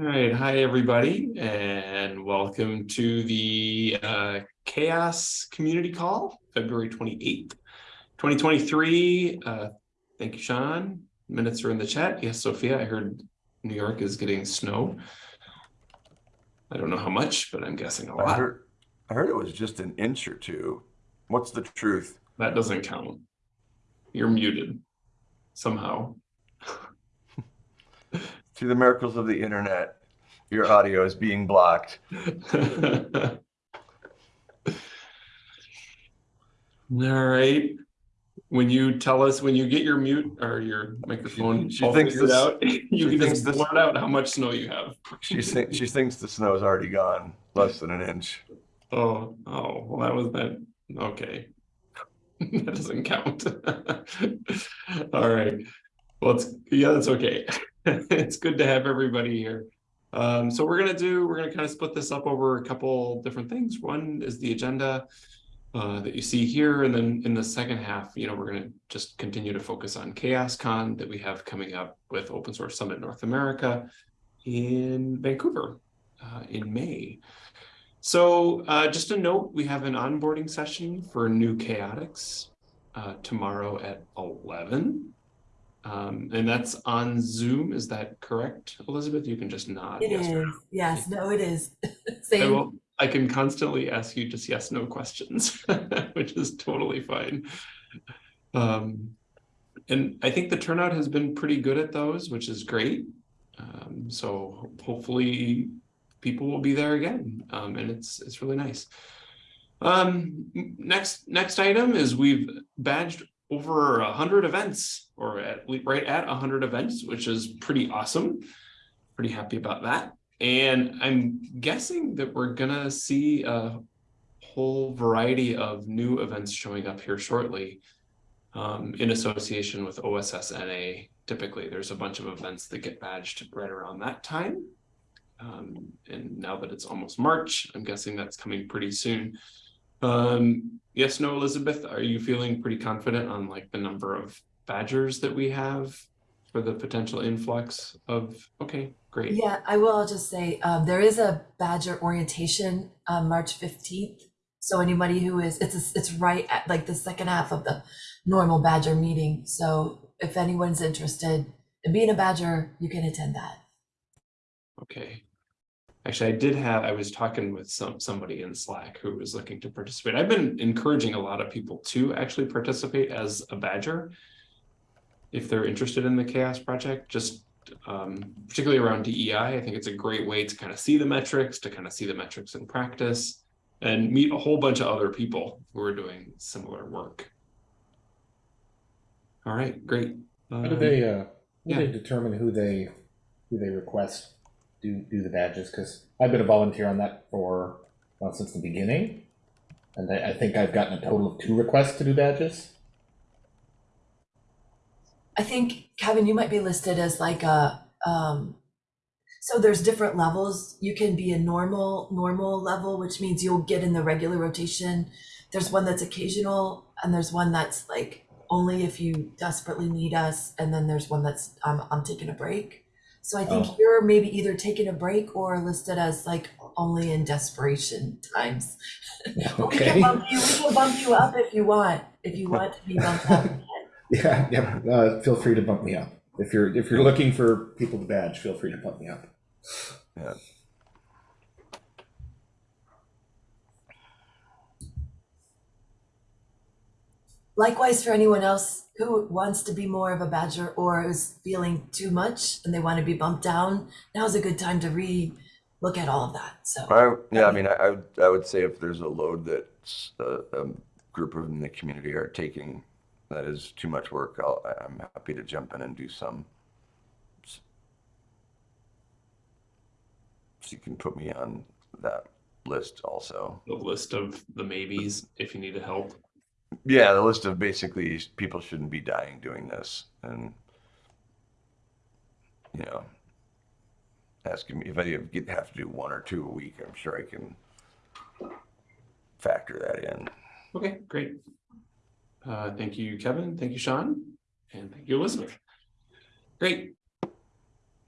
All right, hi everybody, and welcome to the uh, CHAOSS Community Call, February 28th, 2023. Uh, thank you, Sean. Minutes are in the chat. Yes, Sophia, I heard New York is getting snow. I don't know how much, but I'm guessing a lot. heard, I heard it was just an inch or two. What's the truth? That doesn't count. You're muted somehow. Through the miracles of the internet, your audio is being blocked. All right. When you tell us, when you get your mute or your microphone she all thinks this- out, you she can just this- blurt out how much snow you have. She thinks she thinks the snow's already gone, less than an inch. Oh, oh, well, that was that. Okay. That doesn't count. All right. Well, it's, yeah, that's okay. It's good to have everybody here. Um, so we're gonna do, we're gonna kind of split this up over a couple different things. One is the agenda uh, that you see here, and then in the second half, you know, we're gonna just continue to focus on CHAOSScon that we have coming up with Open Source Summit North America in Vancouver uh, in May. So uh, just a note, we have an onboarding session for new chaotics uh, tomorrow at 11. Um, and that's on Zoom. Is that correct, Elizabeth? You can just nod. It yes is, no. yes, no, it is. I, Same, will, I can constantly ask you just yes, no questions, which is totally fine. Um, and I think the turnout has been pretty good at those, which is great. Um, so hopefully people will be there again. Um, and it's it's really nice. Um, next next item is we've badged over a hundred events, or at right at a hundred events, which is pretty awesome. Pretty happy about that. And I'm guessing that we're gonna see a whole variety of new events showing up here shortly. Um, in association with OSSNA, typically there's a bunch of events that get badged right around that time. Um, and now that it's almost March, I'm guessing that's coming pretty soon. Um, yes, no, Elizabeth, are you feeling pretty confident on like the number of badgers that we have for the potential influx of, okay, great. yeah, I will just say, um, there is a Badger orientation, um, March fifteenth. So anybody who is, it's, a- it's right at like the second half of the normal Badger meeting. So if anyone's interested in being a Badger, you can attend that. Okay. Actually, I did have, I was talking with some, somebody in Slack who was looking to participate. I've been encouraging a lot of people to actually participate as a badger. If they're interested in the chaos project, just um, particularly around DEI, I think it's a great way to kind of see the metrics, to kind of see the metrics in practice and meet a whole bunch of other people who are doing similar work. All right, great. How do Um, they, uh, how yeah. do they determine who they, who they request do, do the badges? Because I've been a volunteer on that for, well, since the beginning. And I, I think I've gotten a total of two requests to do badges. I think, Kevin, you might be listed as like a, um, so there's different levels. You can be a normal, normal level, which means you'll get in the regular rotation. There's one that's occasional and there's one that's like only if you desperately need us. And then there's one that's, I'm, I'm taking a break. So I think Oh. you're maybe either taking a break or listed as like only in desperation times. Okay. We can bump you, we can bump you up if you want, if you want to be bumped up. Yeah, yeah, uh, feel free to bump me up. If you're, if you're looking for people to badge, feel free to bump me up. Yeah. Likewise, for anyone else who wants to be more of a badger or is feeling too much and they want to be bumped down, now's a good time to re-look at all of that. So, I, yeah, I mean, I, I would, I would say if there's a load that a, uh, a group of in the community are taking that is too much work, I'll, I'm happy to jump in and do some. So you can put me on that list also. The list of the maybes if you needed help. Yeah, the list of basically people shouldn't be dying doing this and you know asking me if I have to do one or two a week, I'm sure I can factor that in. Okay, great. Uh, thank you, Kevin. Thank you, Sean. And thank you, Elizabeth. Great.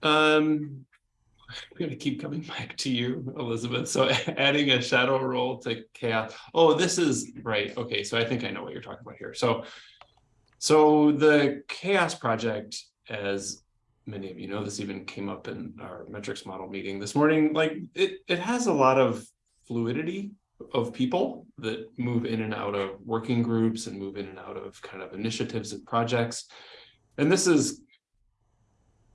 Um, I'm gonna keep coming back to you, Elizabeth. So adding a shadow role to chaos. Oh, this is right. Okay, so I think I know what you're talking about here. So, so the chaos project, as many of you know, this even came up in our metrics model meeting this morning. Like it, it has a lot of fluidity of people that move in and out of working groups and move in and out of kind of initiatives and projects. And this is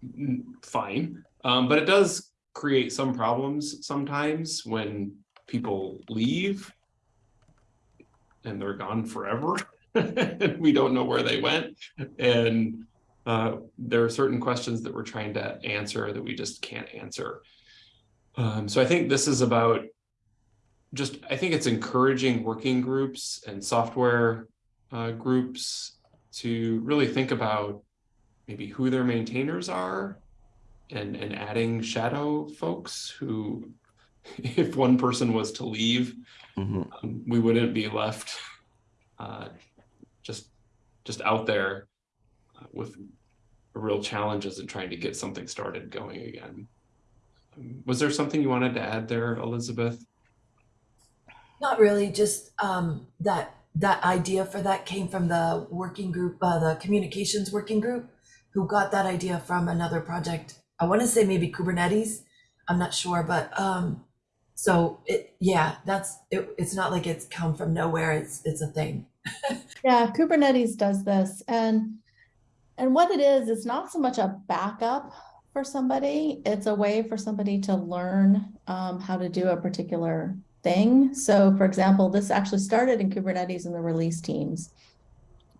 mm, fine, um, but it does create some problems sometimes when people leave and they're gone forever. and we don't know where they went. And uh, there are certain questions that we're trying to answer that we just can't answer. Um, so I think this is about just, I think it's encouraging working groups and software uh, groups to really think about maybe who their maintainers are and, and adding shadow folks who, if one person was to leave, Mhm. um, we wouldn't be left uh, just, just out there uh, with real challenges in trying to get something started going again. Um, Was there something you wanted to add there, Elizabeth? Not really, just um, that that idea for that came from the working group, uh, the communications working group, who got that idea from another project. I want to say maybe Kubernetes. I'm not sure, but um, so it yeah, that's it, it's not like it's come from nowhere. It's it's a thing. Yeah, Kubernetes does this and and what it is, it's not so much a backup for somebody. It's a way for somebody to learn um, how to do a particular thing. So for example, this actually started in Kubernetes in the release teams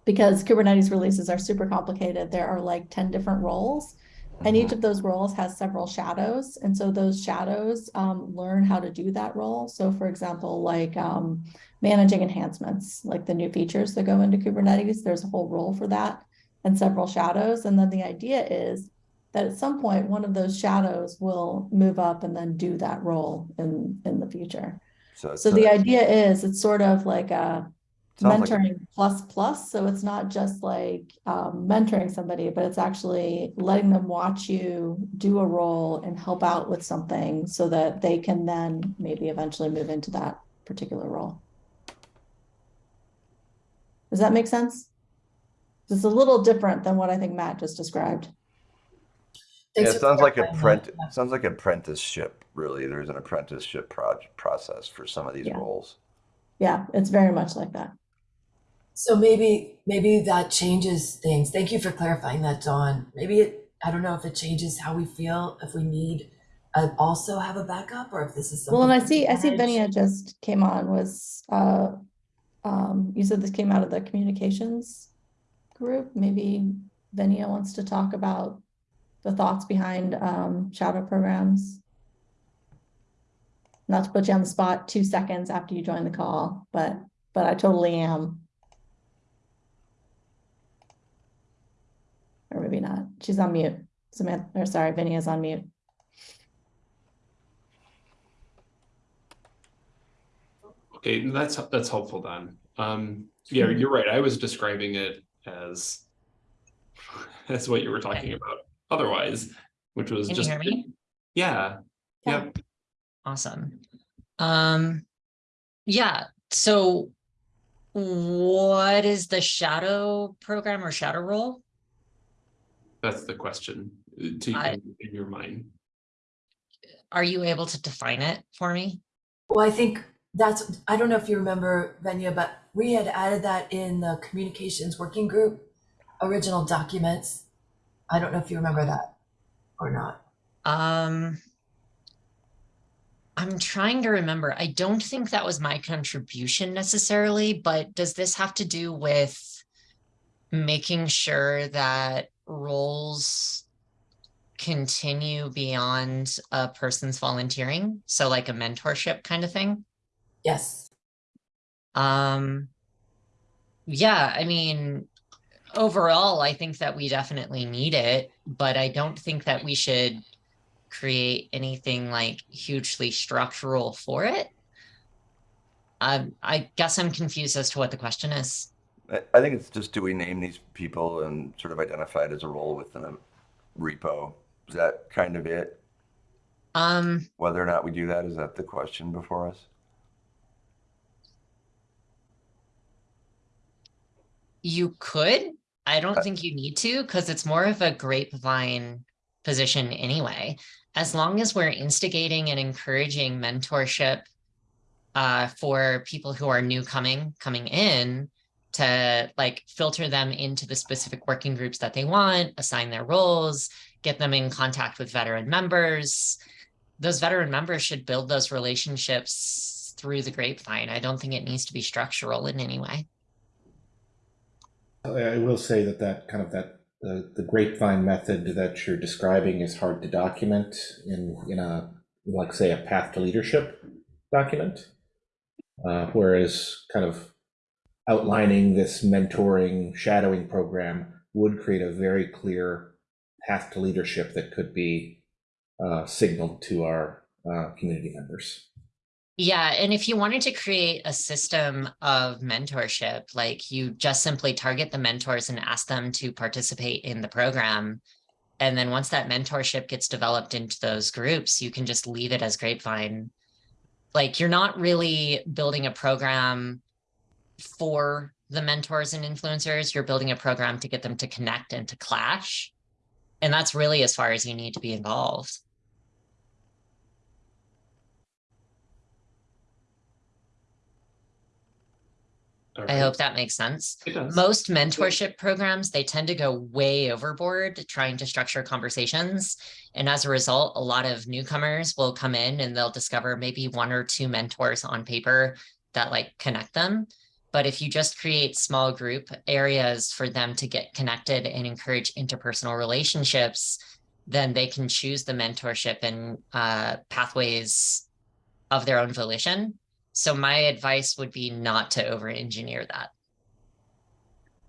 because Kubernetes releases are super complicated. There are like 10 different roles and each of those roles has several shadows. And so those shadows um, learn how to do that role. So for example, like um, managing enhancements, like the new features that go into Kubernetes, there's a whole role for that and several shadows. And then the idea is that at some point, one of those shadows will move up and then do that role in, in the future. So, it's So the idea is it's sort of like a Sounds like mentoring plus plus. So it's not just like um, mentoring somebody, but it's actually letting them watch you do a role and help out with something so that they can then maybe eventually move into that particular role. Does that make sense? It's a little different than what I think Matt just described. Yeah, it sounds like clarifying that. apprentice, sounds like apprenticeship, really. There's an apprenticeship proj- process for some of these Yeah. roles. Yeah, it's very much like that. So maybe maybe that changes things. Thank you for clarifying that, Dawn. Maybe it I don't know if it changes how we feel if we need uh, also have a backup or if this is something. Well, and I see, I see. Benia just came on was, uh, um, you said this came out of the communications group. Maybe Benia wants to talk about the thoughts behind, um, shadow programs. Not to put you on the spot two seconds after you join the call, but, but I totally am. Or maybe not. She's on mute. Samantha, or sorry, is on mute. Okay, that's, that's helpful, Dawn. Um, yeah, you're right. I was describing it as that's what you were talking about otherwise, which was Can you just. hear me? Yeah, Yeah. yep. Awesome. Um, yeah, so what is the shadow program or shadow role? That's the question uh, to I- in in your mind. Are you able to define it for me? Well, I think that's I don't know if you remember Venya, but we had added that in the communications working group original documents. I don't know if you remember that or not. Um, I'm trying to remember. I don't think that was my contribution necessarily, but does this have to do with making sure that roles continue beyond a person's volunteering? So like a mentorship kind of thing? Yes. Um, yeah, I mean, overall, I think that we definitely need it, but I don't think that we should create anything like hugely structural for it. Um, I guess I'm confused as to what the question is. I, think it's just, do we name these people and sort of identify it as a role within a repo? Is that kind of it? Um, Whether or not we do that, is that the question before us? you could. I don't Uh, think you need to because it's more of a grapevine position anyway. As long as we're instigating and encouraging mentorship uh, for people who are new coming coming in to like filter them into the specific working groups that they want, assign their roles, get them in contact with veteran members. Those veteran members should build those relationships through the grapevine. I don't think it needs to be structural in any way. I will say that that kind of that the, the grapevine method that you're describing is hard to document in in a like say a path to leadership document, uh, whereas kind of outlining this mentoring shadowing program would create a very clear path to leadership that could be uh, signaled to our uh, community members. Yeah, and if you wanted to create a system of mentorship, like you just simply target the mentors and ask them to participate in the program. And then once that mentorship gets developed into those groups, you can just leave it as grapevine. Like you're not really building a program for the mentors and influencers, you're building a program to get them to connect and to clash. And that's really as far as you need to be involved. I hope that makes sense. Most mentorship programs, they tend to go way overboard trying to structure conversations. And as a result, a lot of newcomers will come in and they'll discover maybe one or two mentors on paper that like connect them. But if you just create small group areas for them to get connected and encourage interpersonal relationships, then they can choose the mentorship and uh, pathways of their own volition. So my advice would be not to over engineer that.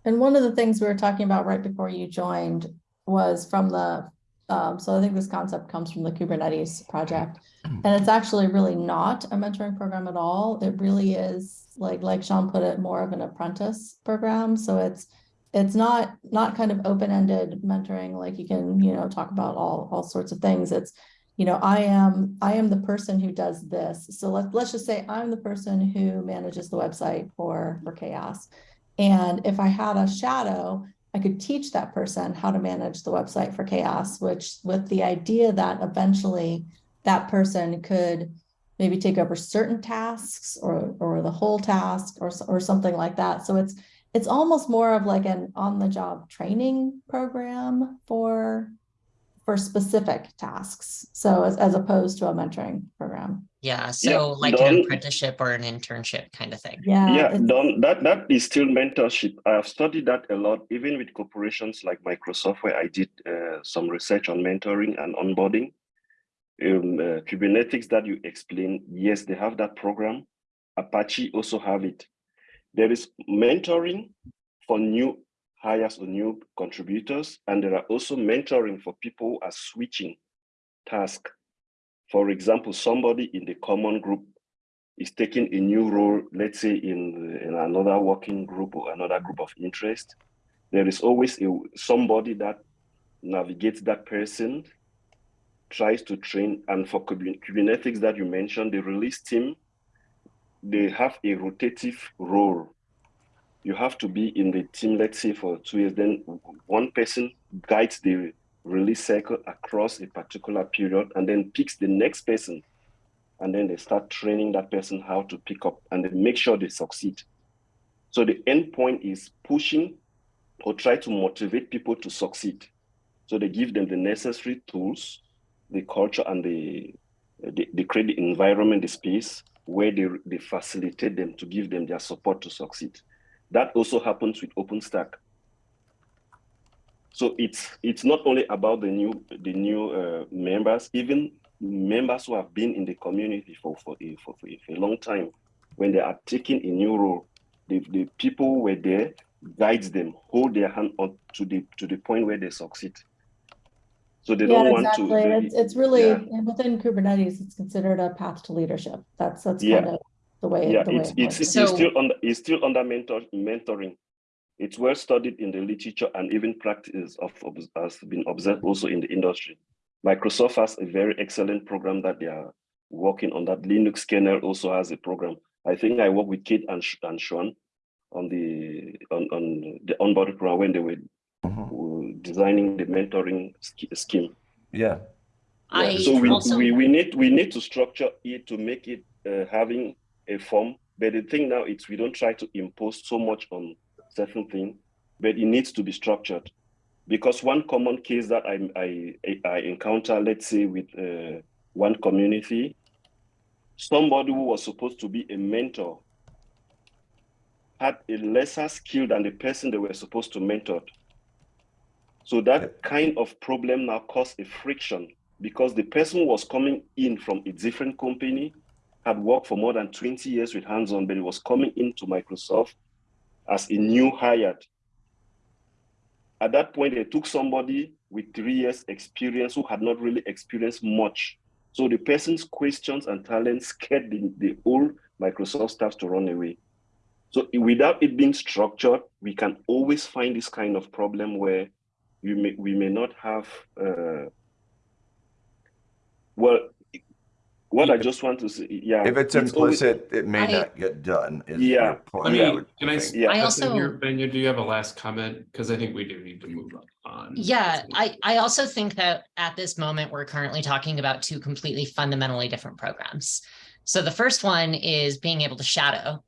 And one of the things we were talking about right before you joined was from the, um, so I think this concept comes from the Kubernetes project. And it's actually really not a mentoring program at all. It really is like, like Sean put it, more of an apprentice program. So it's, it's not, not kind of open-ended mentoring, like you can, you know, talk about all, all sorts of things. It's, you know, I am, I am the person who does this. So let's, let's just say I'm the person who manages the website for, for Chaos. And if I had a shadow, I could teach that person how to manage the website for chaos, which with the idea that eventually that person could maybe take over certain tasks or, or the whole task or, or something like that. So it's, it's almost more of like an on-the-job training program for, for specific tasks. So as, as opposed to a mentoring program. Yeah, so like an apprenticeship or an internship kind of thing. Yeah. yeah, it's- Dawn, that that is still mentorship. I have studied that a lot, even with corporations like Microsoft, where I did uh, some research on mentoring and onboarding. Um, uh, Kubernetes that you explained, yes, they have that program. Apache also have it. There is mentoring for new hires new contributors, and there are also mentoring for people who are switching task. For example, somebody in the common group is taking a new role, let's say in, in another working group or another group of interest, there is always a, somebody that navigates that person, tries to train. And for Kub- Kubernetes that you mentioned, the release team, they have a rotative role. You have to be in the team, let's say for two years, then one person guides the release cycle across a particular period and then picks the next person and then they start training that person how to pick up and then make sure they succeed. So the end point is pushing or try to motivate people to succeed. So they give them the necessary tools, the culture and the, the, the create the environment, the space where they, they facilitate them to give them their support to succeed. That also happens with OpenStack. So it's it's not only about the new the new uh, members, even members who have been in the community for for a, for, for a long time, when they are taking a new role, the, the people who were there guides them, hold their hand on to the to the point where they succeed. So they Yeah, don't want exactly. to. they- It's, it's really, yeah. within Kubernetes, it's considered a path to leadership. That's, that's Yeah. kind of the way. yeah, the way it's it it's, works. it's So- still under it's still under mentor mentoring. It's well studied in the literature and even practice of, of has been observed also in the industry. Microsoft has a very excellent program that they are working on. That Linux kernel also has a program. I think I worked with Kate and, and Sean on the on, on the onboarding program when they were Mhm. uh, designing the mentoring sch- scheme. Yeah, I so we, also we we need we need to structure it to make it uh, having a form. But the thing now is we don't try to impose so much on certain thing, but it needs to be structured. Because one common case that I I I encounter, let's say with uh, one community, somebody who was supposed to be a mentor had a lesser skill than the person they were supposed to mentor. So that kind of problem now caused a friction because the person was coming in from a different company, had worked for more than 20 years with hands-on, but he was coming into Microsoft as a new hired. At that point, they took somebody with three years experience who had not really experienced much. So the person's questions and talents scared the, the whole Microsoft staff to run away. So without it being structured, we can always find this kind of problem where we may we may not have uh, well what I just want to say yeah if it's always- implicit, it may I- not get done. is Yeah. your point, Let me, I would can I, think. Yeah. I also- here? Benya, do you have a last comment? Because I think we do need to mm. move on. Yeah, I, I also think that at this moment, we're currently talking about two completely fundamentally different programs. So the first one is being able to shadow.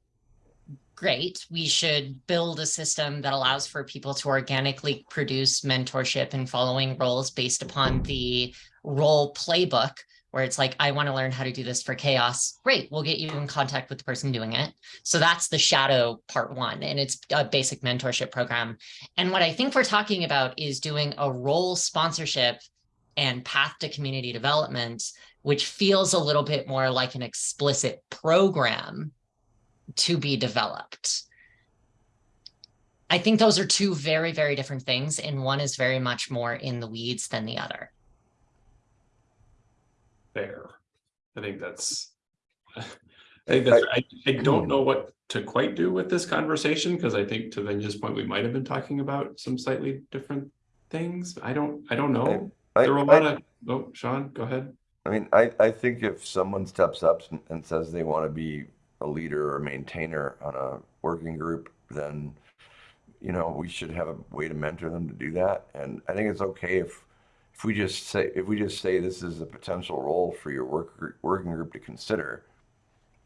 Great, we should build a system that allows for people to organically produce mentorship and following roles based upon the role playbook, where it's like, I want to learn how to do this for chaos. Great, we'll get you in contact with the person doing it. So that's the shadow part one, and it's a basic mentorship program. And what I think we're talking about is doing a role sponsorship and path to community development, which feels a little bit more like an explicit program to be developed. I think those are two very, very different things, and one is very much more in the weeds than the other. Fair. I think that's. I think that's, I, I don't hmm. know what to quite do with this conversation, because I think to Venja's point, we might have been talking about some slightly different things. I don't, I don't know. I- There were a I- lot of, oh, Sean, go ahead. I mean, I, I think if someone steps up and, and says they want to be a leader or maintainer on a working group, then, you know, we should have a way to mentor them to do that. And I think it's okay if, if we just say, if we just say this is a potential role for your work, gr- working group to consider,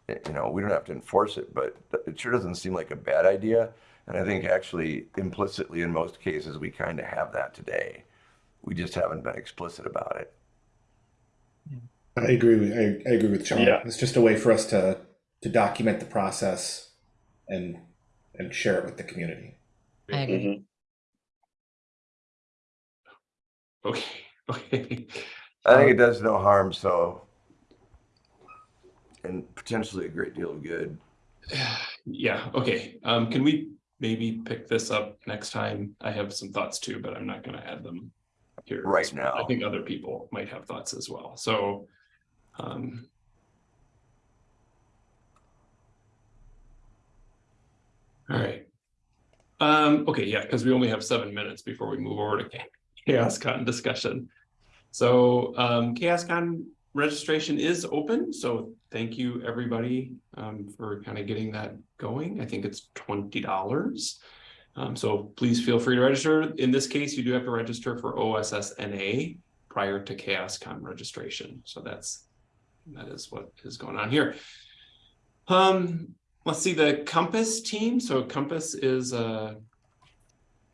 you know, we don't have to enforce it, but it sure doesn't seem like a bad idea. And I think actually implicitly in most cases, we kind of have that today. We just haven't been explicit about it. I agree with I, I agree with Sean. Yeah. It's just a way for us to to document the process and and share it with the community. I agree. Mhm. Okay, okay. I think it does no harm, so. And potentially a great deal of good. Yeah, okay. Um, can we maybe pick this up next time? I have some thoughts too, but I'm not gonna add them here. Right now. I think other people might have thoughts as well, so. Um. All right. Um, okay, yeah, because we only have seven minutes before we move over to Cha- ChaosCon discussion. So, um, ChaosCon registration is open, so thank you, everybody, um, for kind of getting that going. I think it's twenty dollars. Um, so please feel free to register. In this case, you do have to register for OSSNA prior to ChaosCon registration. So that's, that is what is going on here. Um, let's see, the Compass team. So Compass is a,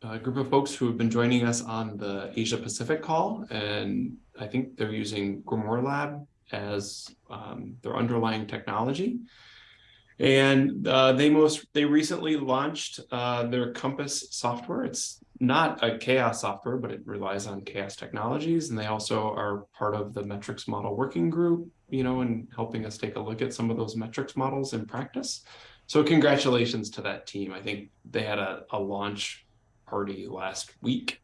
a group of folks who have been joining us on the Asia Pacific call, and I think they're using Grimoire Lab as um, their underlying technology. And uh, they most they recently launched uh, their Compass software. It's not a chaos software, but it relies on chaos technologies. And they also are part of the metrics model working group, you know, and helping us take a look at some of those metrics models in practice. So congratulations to that team. I think they had a, a launch party last week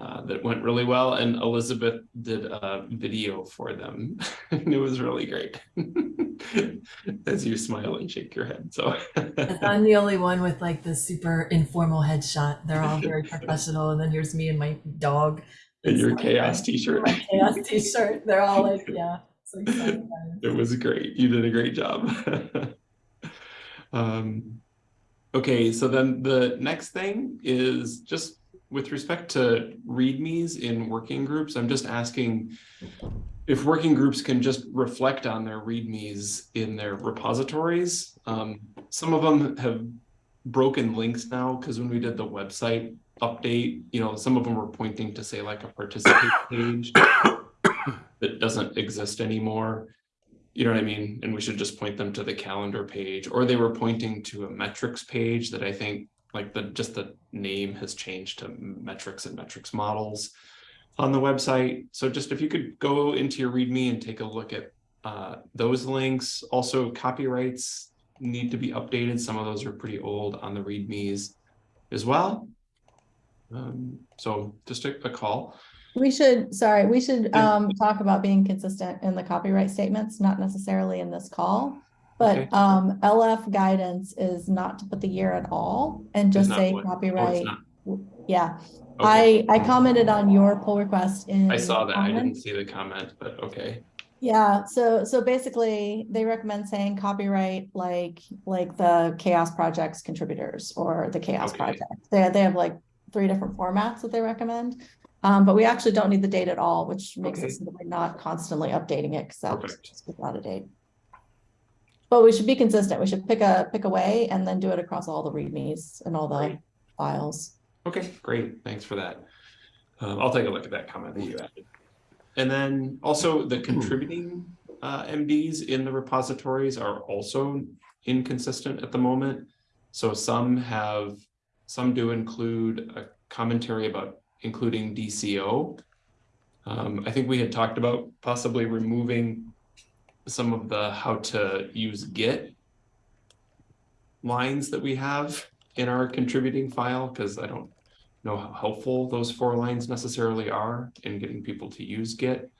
uh, that went really well. And Elizabeth did a video for them. and it was really great. As you smile and shake your head. So I'm the only one with like the super informal headshot. They're all very professional, and then here's me and my dog And your chaos t-shirt. My chaos t-shirt. They're all like, yeah. So it. It was great. You did a great job. um, okay, so then the next thing is just with respect to readmes in working groups, I'm just asking if working groups can just reflect on their readmes in their repositories. Um, some of them have broken links now because when we did the website update, you know, some of them were pointing to say like a participate page that doesn't exist anymore. You know what I mean? And we should just point them to the calendar page, or they were pointing to a metrics page that I think like the just the name has changed to metrics and metrics models on the website. So just if you could go into your README and take a look at uh, those links. Also, copyrights need to be updated. Some of those are pretty old on the READMEs as well. Um, so just a, a call. We should, sorry, we should Yeah. um talk about being consistent in the copyright statements, not necessarily in this call. But Okay. um LF guidance is not to put the year at all and just not say what? Oh, it's copyright. not. Yeah, Okay. I I commented on your pull request in. I saw that. I didn't comments. see the comment, but okay. Yeah, so so basically they recommend saying copyright like like the chaos projects contributors or the chaos Okay. project. They they have like three different formats that they recommend. Um, but we actually don't need the date at all, which makes Okay. it so that we're not constantly updating it because that Perfect. just gets out of date. But we should be consistent. We should pick a pick a way and then do it across all the readmes and all the Great. files. Okay, great. Thanks for that. Um, I'll take a look at that comment that you added. And then also the contributing uh, MDs in the repositories are also inconsistent at the moment. So some have, some do include a commentary about including DCO. Um, I think we had talked about possibly removing some of the how to use Git lines that we have in our contributing file, because I don't know how helpful those four lines necessarily are in getting people to use Git.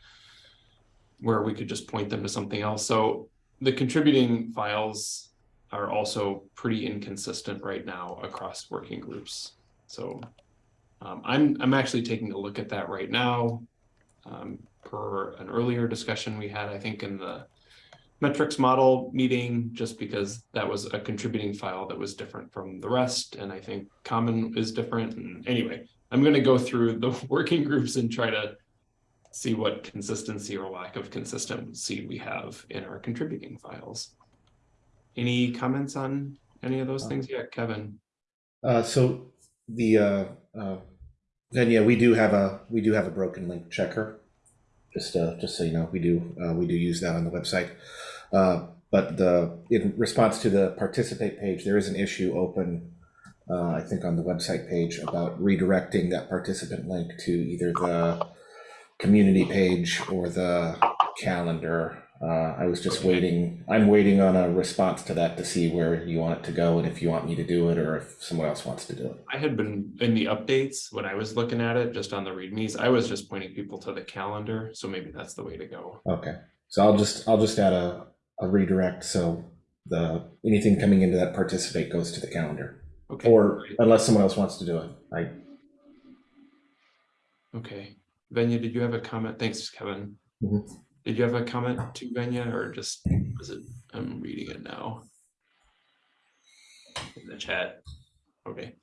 Where we could just point them to something else. So the contributing files are also pretty inconsistent right now across working groups. So um, I'm, I'm actually taking a look at that right now. Um, per an earlier discussion we had, I think in the metrics model meeting, just because that was a contributing file that was different from the rest. And I think common is different. And anyway, I'm going to go through the working groups and try to see what consistency or lack of consistency we have in our contributing files. Any comments on any of those things yet, Kevin? Uh, so the uh, uh, then yeah, we do have a we do have a broken link checker. Just uh, just so you know, we do uh, we do use that on the website. Uh, but the in response to the participate page, there is an issue open. Uh, I think on the website page about redirecting that participant link to either the community page or the calendar. Uh, I was just waiting. I'm waiting on a response to that to see where you want it to go and if you want me to do it or if someone else wants to do it. I had been in the updates when I was looking at it, just on the readmes, I was just pointing people to the calendar. So maybe that's the way to go. Okay, so I'll just I'll just add a, a redirect so the anything coming into that participate goes to the calendar Okay. or unless someone else wants to do it. I Okay, Venya, did you have a comment? Thanks, Kevin. Mhm. Did you have a comment to Venya or just, was it, I'm reading it now? In the chat. Okay,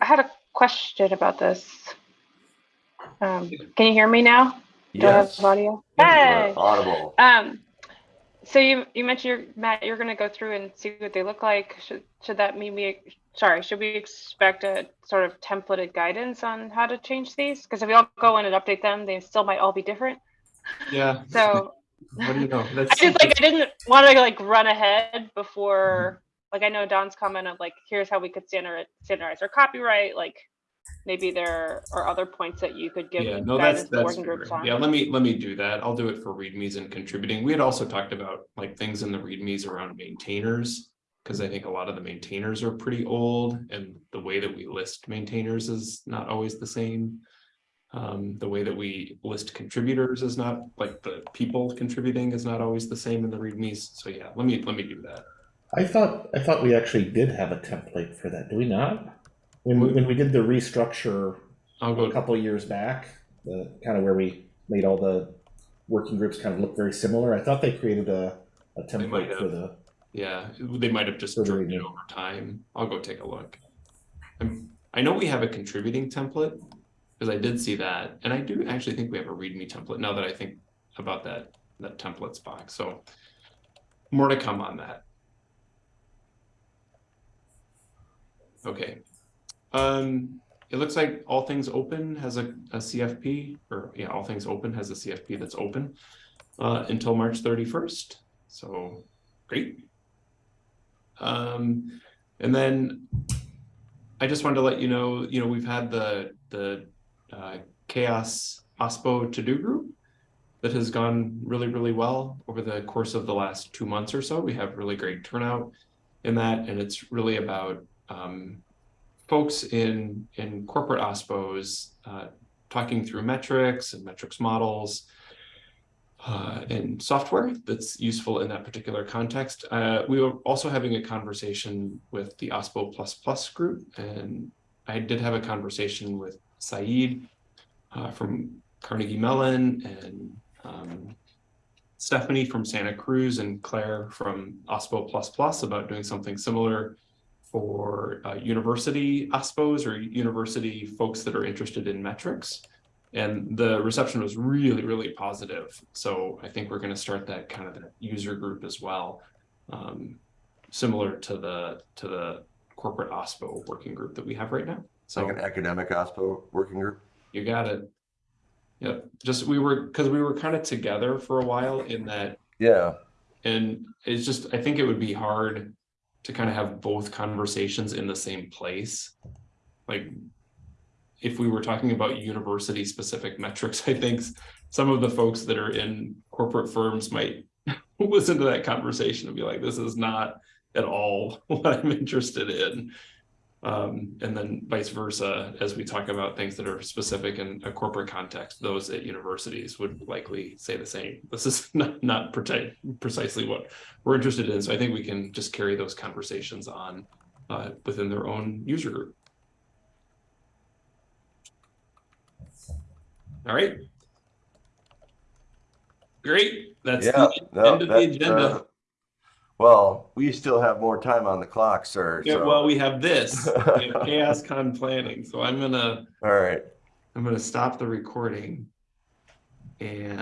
I had a question about this. Um, can you hear me now? Do I have Yes. audio? Hey. Audible. Um, so you you mentioned you're, Matt, you're going to go through and see what they look like. Should should that mean we? Sorry, should we expect a sort of templated guidance on how to change these? Because if we all go in and update them, they still might all be different. yeah. So What do you know? I just like I didn't want to like run ahead before. Like I know Dawn's comment of like here's how we could standard standardize our copyright. Like maybe there are other points that you could give Yeah, no, that's, that's, working groups on. yeah, let me, let me do that. I'll do it for readmes and contributing. We had also talked about like things in the readmes around maintainers. Cause I think a lot of the maintainers are pretty old and the way that we list maintainers is not always the same. Um, the way that we list contributors is not, like the people contributing is not always the same in the readmes. So yeah, let me, let me do that. I thought I thought we actually did have a template for that. Do we not? When, we- when we did the restructure I'll a couple of years back, the kind of where we made all the working groups kind of look very similar, I thought they created a, a template for the, yeah, they might have just driven it over time. I'll go take a look. I'm, I know we have a contributing template, because I did see that, and I do actually think we have a README template now that I think about that, that templates box, so. More to come on that. Okay. Um, it looks like All Things Open has a, a CFP, or yeah, All Things Open has a CFP that's open. Uh, until March thirty-first, so great. Um, and then. I just wanted to let you know, you know, we've had the, the, uh, Chaos OSPO to-do group. That has gone really, really well over the course of the last two months or so. We have really great turnout in that, and it's really about, um. Folks in, in corporate OSPOs, uh, talking through metrics and metrics models uh, and software that's useful in that particular context. Uh, we were also having a conversation with the OSPO group, and I did have a conversation with Saeed uh, from Carnegie Mellon and um, Stephanie from Santa Cruz and Claire from OSPO about doing something similar for uh, university OSPOs or university folks that are interested in metrics. And the reception was really, really positive. So I think we're going to start that kind of user group as well. Um, similar to the to the corporate OSPO working group that we have right now. It's like an academic OSPO working group. you got it. Yep. Just we were because we were kind of together for a while in that Yeah, and it's just I think it would be hard to kind of have both conversations in the same place. Like if we were talking about university specific metrics, I think some of the folks that are in corporate firms might listen to that conversation and be like, this is not at all what I'm interested in. Um, and then vice versa, as we talk about things that are specific in a corporate context, those at universities would likely say the same. This is not, not precisely what we're interested in. So I think we can just carry those conversations on uh, within their own user group. All right. Great. That's yeah. the no, end of the agenda. uh, Well, we still have more time on the clock, sir. Yeah, so- well, we have this, we have chaos con planning, so I'm gonna, All right. I'm gonna stop the recording. And